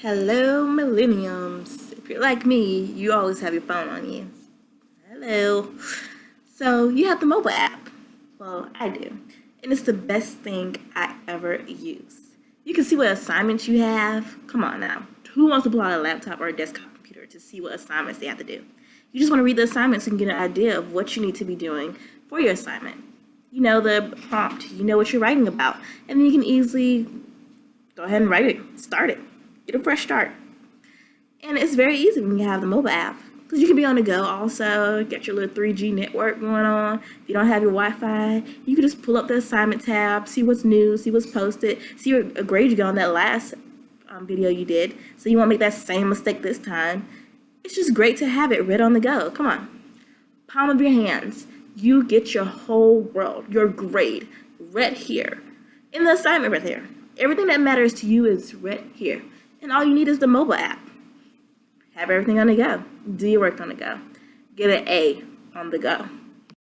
Hello, millenniums. If you're like me, you always have your phone on you. Hello. So you have the mobile app. Well, I do. And it's the best thing I ever use. You can see what assignments you have. Come on now. Who wants to pull out a laptop or a desktop computer to see what assignments they have to do? You just want to read the assignments and get an idea of what you need to be doing for your assignment. You know the prompt, you know what you're writing about, and then you can easily go ahead and write it, start it, get a fresh start. And it's very easy when you have the mobile app because you can be on the go also, get your little 3G network going on. If you don't have your Wi-Fi, you can just pull up the assignment tab, see what's new, see what's posted, see what grade you got on that last um, video you did, so you won't make that same mistake this time. It's just great to have it right on the go. Come on. Palm of your hands. You get your whole world, your grade, right here. In the assignment right there. Everything that matters to you is right here. And all you need is the mobile app. Have everything on the go. Do your work on the go. Get an A on the go.